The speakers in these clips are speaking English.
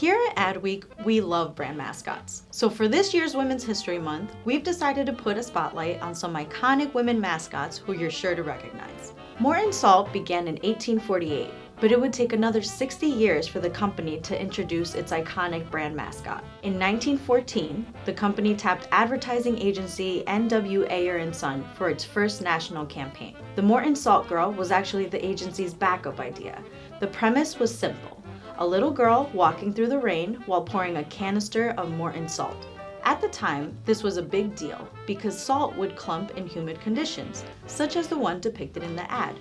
Here at Adweek, we love brand mascots. So for this year's Women's History Month, we've decided to put a spotlight on some iconic women mascots who you're sure to recognize. Morton Salt began in 1848, but it would take another 60 years for the company to introduce its iconic brand mascot. In 1914, the company tapped advertising agency N.W. Ayer & Son for its first national campaign. The Morton Salt Girl was actually the agency's backup idea. The premise was simple a little girl walking through the rain while pouring a canister of Morton salt. At the time, this was a big deal because salt would clump in humid conditions, such as the one depicted in the ad.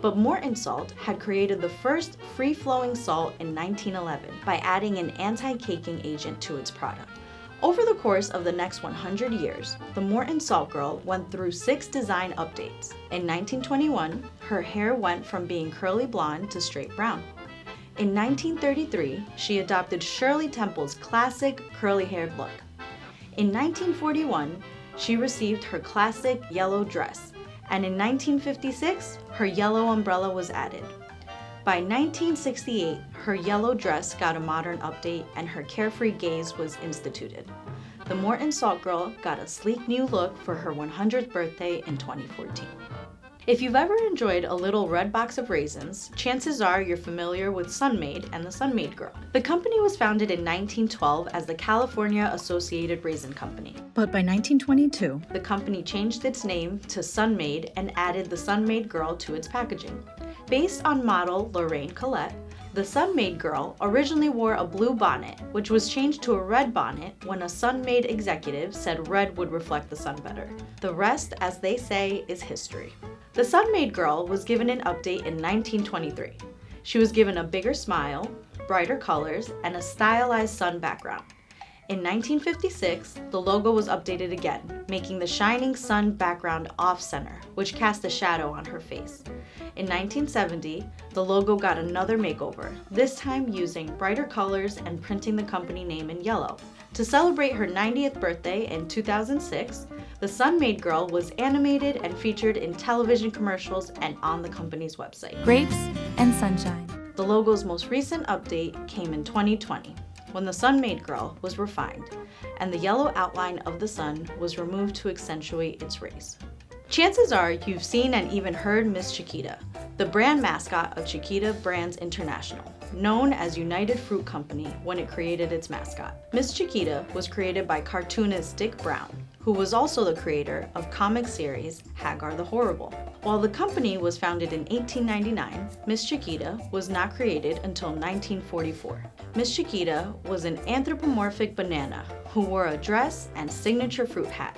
But Morton Salt had created the first free-flowing salt in 1911 by adding an anti-caking agent to its product. Over the course of the next 100 years, the Morton Salt Girl went through six design updates. In 1921, her hair went from being curly blonde to straight brown. In 1933, she adopted Shirley Temple's classic curly-haired look. In 1941, she received her classic yellow dress, and in 1956, her yellow umbrella was added. By 1968, her yellow dress got a modern update and her carefree gaze was instituted. The Morton Salt Girl got a sleek new look for her 100th birthday in 2014. If you've ever enjoyed a little red box of raisins, chances are you're familiar with Sun-Maid and the Sun-Maid Girl. The company was founded in 1912 as the California Associated Raisin Company. But by 1922, the company changed its name to Sun-Maid and added the Sun-Maid Girl to its packaging. Based on model Lorraine Collett, the Sun-Maid Girl originally wore a blue bonnet, which was changed to a red bonnet when a Sun-Maid executive said red would reflect the sun better. The rest, as they say, is history. The Sun-Maid Girl was given an update in 1923. She was given a bigger smile, brighter colors, and a stylized sun background. In 1956, the logo was updated again, making the shining sun background off-center, which cast a shadow on her face. In 1970, the logo got another makeover, this time using brighter colors and printing the company name in yellow. To celebrate her 90th birthday in 2006, the Sun-Maid Girl was animated and featured in television commercials and on the company's website. Grapes and sunshine. The logo's most recent update came in 2020, when the Sun-Maid Girl was refined, and the yellow outline of the sun was removed to accentuate its rays. Chances are you've seen and even heard Miss Chiquita, the brand mascot of Chiquita Brands International, known as United Fruit Company when it created its mascot. Miss Chiquita was created by cartoonist Dik Browne, who was also the creator of comic series Hagar the Horrible. While the company was founded in 1899, Miss Chiquita was not created until 1944. Miss Chiquita was an anthropomorphic banana who wore a dress and signature fruit hat,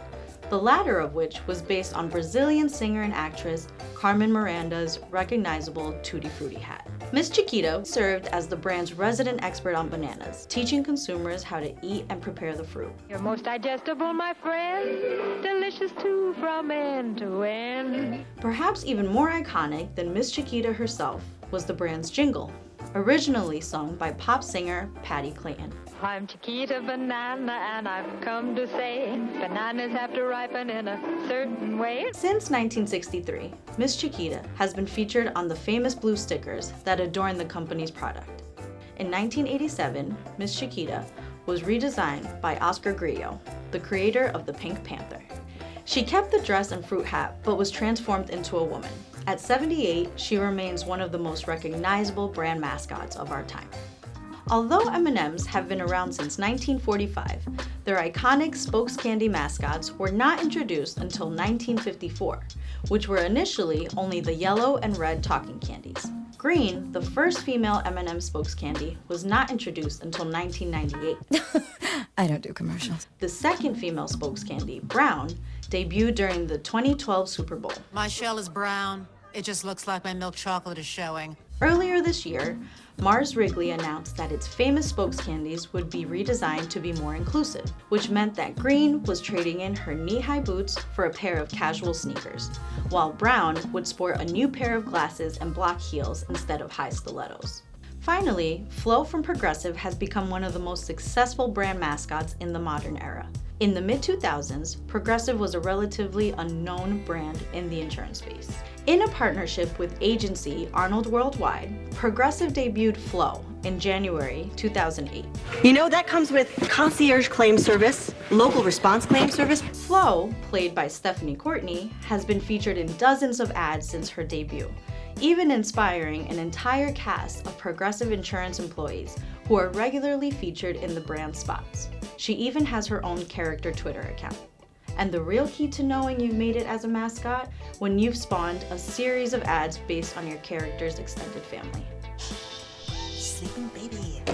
the latter of which was based on Brazilian singer and actress Carmen Miranda's recognizable Tutti Frutti hat. Miss Chiquita served as the brand's resident expert on bananas, teaching consumers how to eat and prepare the fruit. You're most digestible, my friend, delicious too from end to end. Perhaps even more iconic than Miss Chiquita herself was the brand's jingle, originally sung by pop singer Patti Clayton. I'm Chiquita Banana and I've come to say bananas have to ripen in a certain way. Since 1963, Miss Chiquita has been featured on the famous blue stickers that adorn the company's product. In 1987, Miss Chiquita was redesigned by Oscar Grillo, the creator of the Pink Panther. She kept the dress and fruit hat, but was transformed into a woman. At 78, she remains one of the most recognizable brand mascots of our time. Although M&Ms have been around since 1945, their iconic spokes candy mascots were not introduced until 1954, which were initially only the yellow and red talking candies. Green, the first female M&M spokes candy, was not introduced until 1998. I don't do commercials. The second female spokes candy, Brown, debuted during the 2012 Super Bowl. My shell is brown. It just looks like my milk chocolate is showing. Earlier this year, Mars Wrigley announced that its famous spokes candies would be redesigned to be more inclusive, which meant that Green was trading in her knee-high boots for a pair of casual sneakers, while Brown would sport a new pair of glasses and block heels instead of high stilettos. Finally, Flo from Progressive has become one of the most successful brand mascots in the modern era. In the mid-2000s, Progressive was a relatively unknown brand in the insurance space. In a partnership with agency Arnold Worldwide, Progressive debuted Flo, in January 2008. You know, that comes with concierge claim service, local response claim service. Flo, played by Stephanie Courtney, has been featured in dozens of ads since her debut, even inspiring an entire cast of progressive insurance employees who are regularly featured in the brand spots. She even has her own character Twitter account. And the real key to knowing you've made it as a mascot when you've spawned a series of ads based on your character's extended family. Sleeping baby.